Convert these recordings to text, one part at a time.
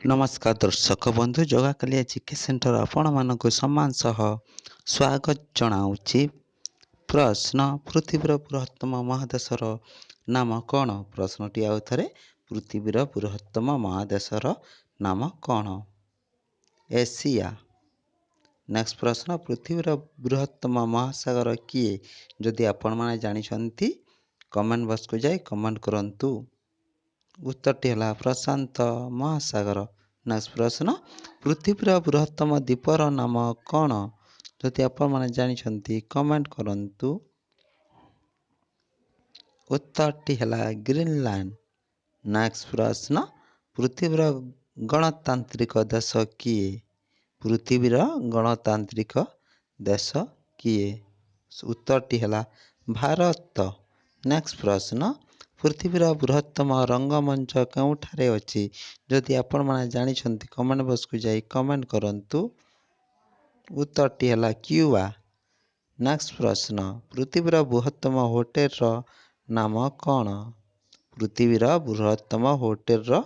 ନମସ୍କାର ଦର୍ଶକ ବନ୍ଧୁ ଜଗାକାଳିଆ ଜିକେ ସେଣ୍ଟର ଆପଣମାନଙ୍କୁ ସମ୍ମାନ ସହ ସ୍ୱାଗତ ଜଣାଉଛି। ପ୍ରଶ୍ନ ପୃଥିବୀର ବୃହତ୍ତମ ମହାଦେଶର ନାମ କ'ଣ? ପ୍ରଶ୍ନଟି ଆଉ ଥରେ ପୃଥିବୀର ବୃହତ୍ତମ ମହାଦେଶର ନାମ କ'ଣ? ଏସିଆ। ନେକ୍ସଟ ପ୍ରଶ୍ନ ପୃଥିବୀର ବୃହତ୍ତମ ମହାସାଗର କିଏ? ଯଦି ଆପଣମାନେ ଜାଣିଛନ୍ତି କମେଣ୍ଟ ବକ୍ସକୁ ଯାଇ କମେଣ୍ଟ କରନ୍ତୁ। ଉତ୍ତରଟି ହେଲା ପ୍ରଶାନ୍ତ ମହାସାଗର। ନେକ୍ସଟ ପ୍ରଶ୍ନ ପୃଥିବୀର ବୃହତ୍ତମ ଦ୍ୱୀପର ନାମ କ'ଣ? ଯଦି ଆପଣମାନେ ଜାଣିଛନ୍ତି କମେଣ୍ଟ କରନ୍ତୁ। ଉତ୍ତରଟି ହେଲା ଗ୍ରୀନଲ୍ୟାଣ୍ଡ ନେକ୍ସଟ ପ୍ରଶ୍ନ ପୃଥିବୀର ଗଣତାନ୍ତ୍ରିକ ଦେଶ କିଏ? ପୃଥିବୀର ଗଣତାନ୍ତ୍ରିକ ଦେଶ କିଏ? ଉତ୍ତରଟି ହେଲା ଭାରତ। ନେକ୍ସଟ ପ୍ରଶ୍ନ ପୃଥିବୀର ବୃହତ୍ତମ ରଙ୍ଗମଞ୍ଚ କେଉଁଠାରେ ଅଛି? ଯଦି ଆପଣମାନେ ଜାଣିଛନ୍ତି କମେଣ୍ଟ ବକ୍ସକୁ ଯାଇ କମେଣ୍ଟ କରନ୍ତୁ। ଉତ୍ତରଟି ହେଲା କ୍ୟୁବା। ନେକ୍ସଟ ପ୍ରଶ୍ନ ପୃଥିବୀର ବୃହତ୍ତମ ହୋଟେଲର ନାମ କ'ଣ? ପୃଥିବୀର ବୃହତ୍ତମ ହୋଟେଲର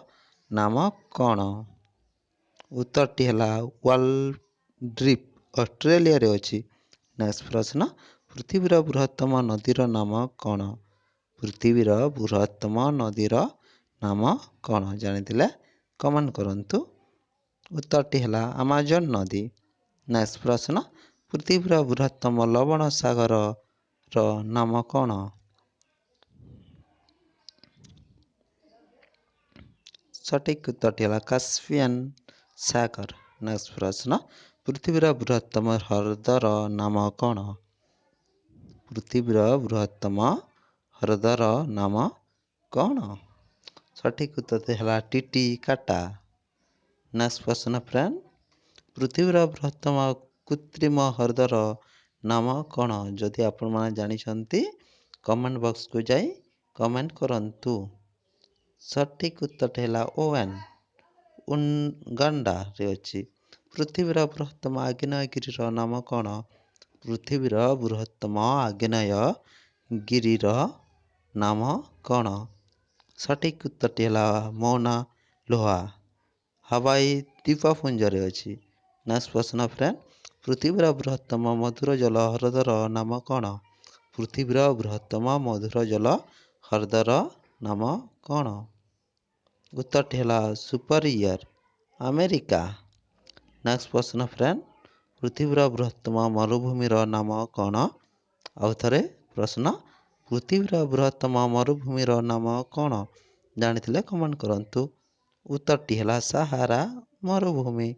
ନାମ କ'ଣ? ଉତ୍ତରଟି ହେଲା ୱାଲଡ୍ରିପ୍ ଅଷ୍ଟ୍ରେଲିଆରେ ଅଛି। ନେକ୍ସଟ ପ୍ରଶ୍ନ ପୃଥିବୀର ବୃହତ୍ତମ ନଦୀର ନାମ କ'ଣ? ପୃଥିବୀର ବୃହତ୍ତମ ନଦୀର ନାମ କ'ଣ? ଜାଣିଥିଲେ? କମେଣ୍ଟ କରନ୍ତୁ। ଉତ୍ତରଟି ହେଲା ଆମାଜନ ନଦୀ। ନେକ୍ସଟ ପ୍ରଶ୍ନ ପୃଥିବୀର ବୃହତ୍ତମ ଲବଣ ସାଗରର ନାମ କ'ଣ? ସଠିକ ଉତ୍ତରଟି ହେଲା କାସ୍ପିଆନ ସାଗର। ନେକ୍ସଟ ପ୍ରଶ୍ନ ପୃଥିବୀର ବୃହତ୍ତମ ହ୍ରଦର ନାମ କ'ଣ? ପୃଥିବୀର ବୃହତ୍ତମ ହ୍ରଦର ନାମ କ'ଣ? ସଠିକ ଉତ୍ତରଟି ହେଲା ଟିଟି କାଟା। ନେକ୍ସଟ ପ୍ରଶ୍ନ ଫ୍ରେଣ୍ଡ। ପୃଥିବୀର ବୃହତ୍ତମ କୃତ୍ରିମ ହ୍ରଦର ନାମ କ'ଣ? ଯଦି ଆପଣମାନେ ଜାଣିଛନ୍ତି କମେଣ୍ଟ ବକ୍ସକୁ ଯାଇ କମେଣ୍ଟ କରନ୍ତୁ। ସଠିକ ଉତ୍ତରଟି ହେଲା ଓଏନ୍। ଉଗାଣ୍ଡାରେ ଅଛି। ପୃଥିବୀର ବୃହତ୍ତମ ଆଗ୍ନେୟଗିରିର ନାମ କ'ଣ? ପୃଥିବୀର ବୃହତ୍ତମ ଆଗ୍ନେୟଗିରିର ନାମ କ'ଣ? ସଠିକ ଉତ୍ତରଟି ହେଲା ମୌନା ଲୋହା। ହାୱାଇ ଦ୍ୱୀପପୁଞ୍ଜରେ ଅଛି। ନେକ୍ସଟ ପ୍ରଶ୍ନ ଫ୍ରେଣ୍ଡ? ପୃଥିବୀର ବୃହତ୍ତମ ମଧୁର ଜଳ ହ୍ରଦର ନାମ କ'ଣ? ପୃଥିବୀର ବୃହତ୍ତମ ମଧୁର ଜଳ ହ୍ରଦର ନାମ କ'ଣ? ଉତ୍ତରଟି ହେଲା ସୁପରିୟର ଆମେରିକା। ନେକ୍ସଟ ପ୍ରଶ୍ନ ଫ୍ରେଣ୍ଡ? ପୃଥିବୀର ବୃହତ୍ତମ ମରୁଭୂମିର ନାମ କ'ଣ? ଆଉ ଥରେ ପ୍ରଶ୍ନ ପୃଥିବୀର ବୃହତ୍ତମ ମରୁଭୂମିର ନାମ କ'ଣ? ଜାଣିଥିଲେ? କମେଣ୍ଟ କରନ୍ତୁ। ଉତ୍ତରଟି ହେଲା ସାହାରା ମରୁଭୂମି।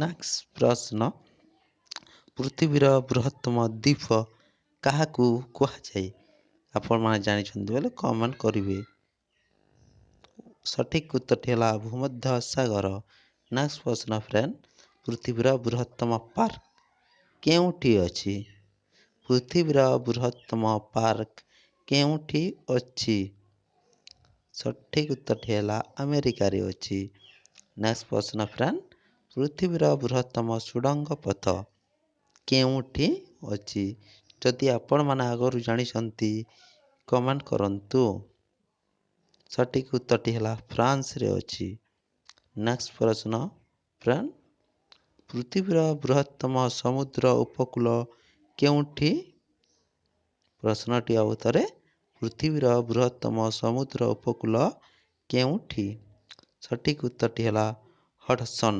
ନେକ୍ସଟ ପ୍ରଶ୍ନ। ପୃଥିବୀର ବୃହତ୍ତମ ଦ୍ୱୀପ କାହାକୁ କୁହାଯାଏ? ଆପଣମାନେ ଜାଣିଛନ୍ତି ବୋଲେ କମେଣ୍ଟ କରିବେ। ସଠିକ ଉତ୍ତରଟି ହେଲା ଭୂମଧ୍ୟ ସାଗର। ନେକ୍ସଟ ପ୍ରଶ୍ନ ଫ୍ରେଣ୍ଡ ପୃଥିବୀର ବୃହତ୍ତମ ପାର୍କ କେଉଁଠି ଅଛି? ପୃଥିବୀର ବୃହତ୍ତମ ପାର୍କ କେଉଁଠି ଅଛି? ସଠିକ ଉତ୍ତରଟି ହେଲା ଆମେରିକାରେ ଅଛି। ନେକ୍ସଟ ପ୍ରଶ୍ନ ଫ୍ରେଣ୍ଡ ପୃଥିବୀର ବୃହତ୍ତମ ସୁଡ଼ଙ୍ଗ ପଥ କେଉଁଠି ଅଛି? ଯଦି ଆପଣମାନେ ଆଗରୁ ଜାଣିଛନ୍ତି କମେଣ୍ଟ କରନ୍ତୁ। ସଠିକ ଉତ୍ତରଟି ହେଲା ଫ୍ରାନ୍ସରେ ଅଛି। ନେକ୍ସଟ ପ୍ରଶ୍ନ ଫ୍ରେଣ୍ଡ ପୃଥିବୀର ବୃହତ୍ତମ ସମୁଦ୍ର ଉପକୂଳ କେଉଁଠି? ପ୍ରଶ୍ନଟି ଆଉ ଥରେ। ପୃଥିବୀର ବୃହତ୍ତମ ସମୁଦ୍ର ଉପକୂଳ କେଉଁଠି? ସଠିକ ଉତ୍ତରଟି ହେଲା ହଡ଼ସନ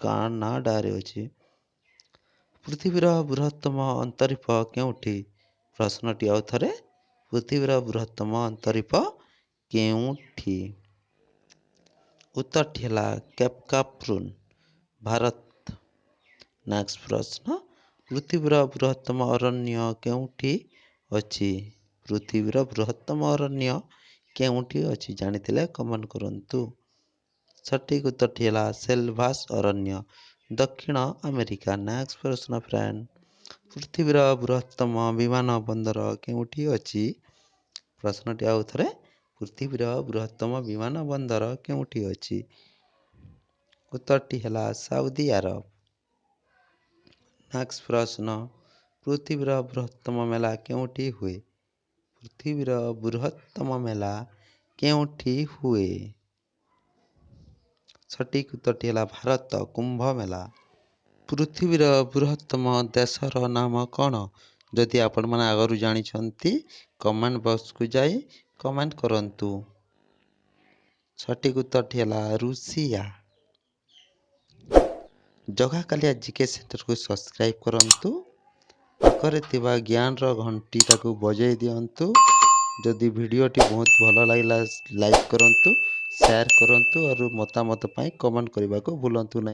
କାନାଡ଼ାରେ ଅଛି। ପୃଥିବୀର ବୃହତ୍ତମ ଅନ୍ତରୀପ କେଉଁଠି? ପ୍ରଶ୍ନଟି ଆଉ ଥରେ। ପୃଥିବୀର ବୃହତ୍ତମ ଅନ୍ତରୀପ କେଉଁଠି? ଉତ୍ତରଟି ହେଲା କେପକାପ୍ରୁନ୍ ଭାରତ। ନେକ୍ସଟ ପ୍ରଶ୍ନ। ପୃଥିବୀର ବୃହତ୍ତମ ଅରଣ୍ୟ କେଉଁଠି ଅଛି? ପୃଥିବୀର ବୃହତ୍ତମ ଅରଣ୍ୟ କେଉଁଠି ଅଛି? ଜାଣିଥିଲେ? କମେଣ୍ଟ କରନ୍ତୁ। ସଠିକ ଉତ୍ତରଟି ହେଲା ସେଲଭାସ ଅରଣ୍ୟ। ଦକ୍ଷିଣ ଆମେରିକା। ନେକ୍ସଟ ପ୍ରଶ୍ନ ଫ୍ରେଣ୍ଡ ପୃଥିବୀର ବୃହତ୍ତମ ବିମାନ ବନ୍ଦର କେଉଁଠି ଅଛି? ପ୍ରଶ୍ନଟି ଆଉ ଥରେ। ପୃଥିବୀର ବୃହତ୍ତମ ବିମାନ ବନ୍ଦର କେଉଁଠି ଅଛି? ଉତ୍ତରଟି ହେଲା ସାଉଦି ଆରବ। ନେକ୍ସଟ ପ୍ରଶ୍ନ ପୃଥିବୀର ବୃହତ୍ତମ ମେଳା କେଉଁଠି ହୁଏ ପୃଥିବୀର ବୃହତ୍ତମ ମେଳା କେଉଁଠି ହୁଏ ସଠିକ୍ ଉତ୍ତରଟି ହେଲା ଭାରତ କୁମ୍ଭମେଳା। ପୃଥିବୀର ବୃହତ୍ତମ ଦେଶର ନାମ କ'ଣ? ଯଦି ଆପଣମାନେ ଆଗରୁ ଜାଣିଛନ୍ତି କମେଣ୍ଟ ବକ୍ସକୁ ଯାଇ କମେଣ୍ଟ କରନ୍ତୁ। ସଠିକ୍ ଉତ୍ତରଟି ହେଲା ରୁଷିଆ। ଜଗାକାଳିଆ ଜିକେ ସେଣ୍ଟରକୁ ସବସ୍କ୍ରାଇବ୍ କରନ୍ତୁ। ପାଖରେ ଥିବା ଜ୍ଞାନର ଘଣ୍ଟିଟାକୁ ବଜେଇ ଦିଅନ୍ତୁ। ଯଦି ଭିଡ଼ିଓଟି ବହୁତ ଭଲ ଲାଗିଲା ଲାଇକ୍ କରନ୍ତୁ ସେୟାର କରନ୍ତୁ ଆଉ ମତାମତ ପାଇଁ କମେଣ୍ଟ କରିବାକୁ ଭୁଲନ୍ତୁ ନାହିଁ।